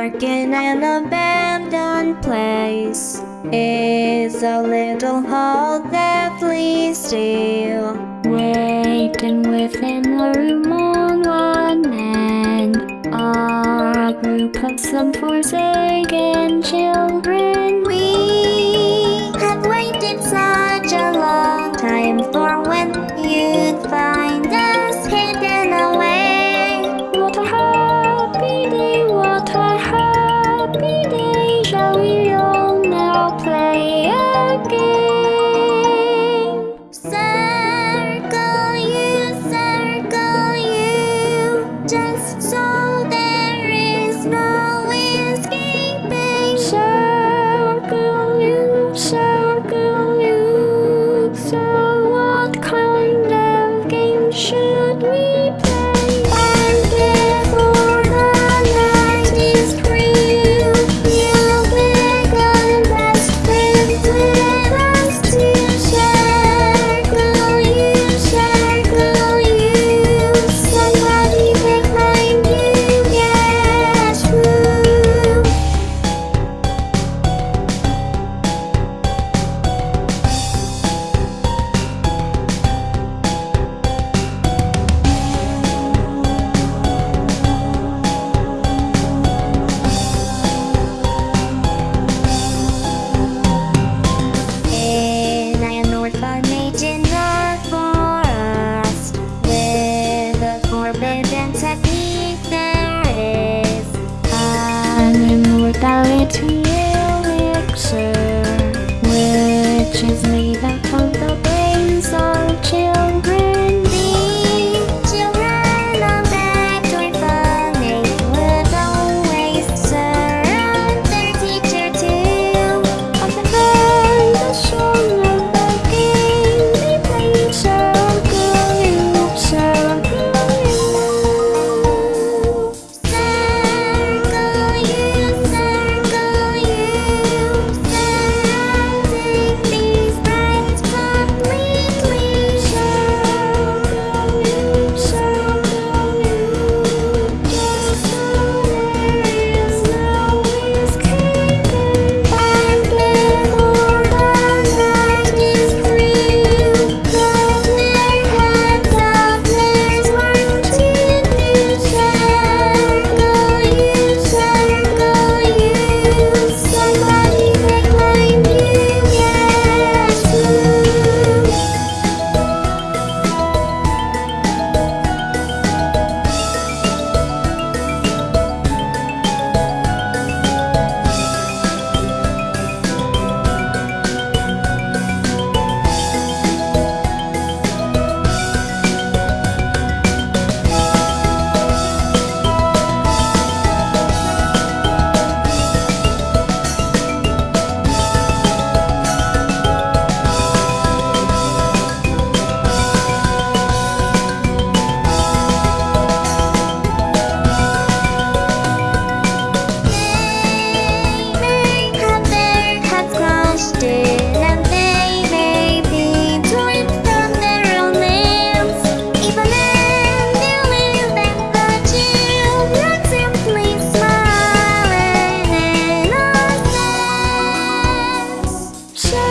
dark in an abandoned place is a little hall deathly still. Waiting within a room on one end are a group of some forsaken children. We have waited such just to Shine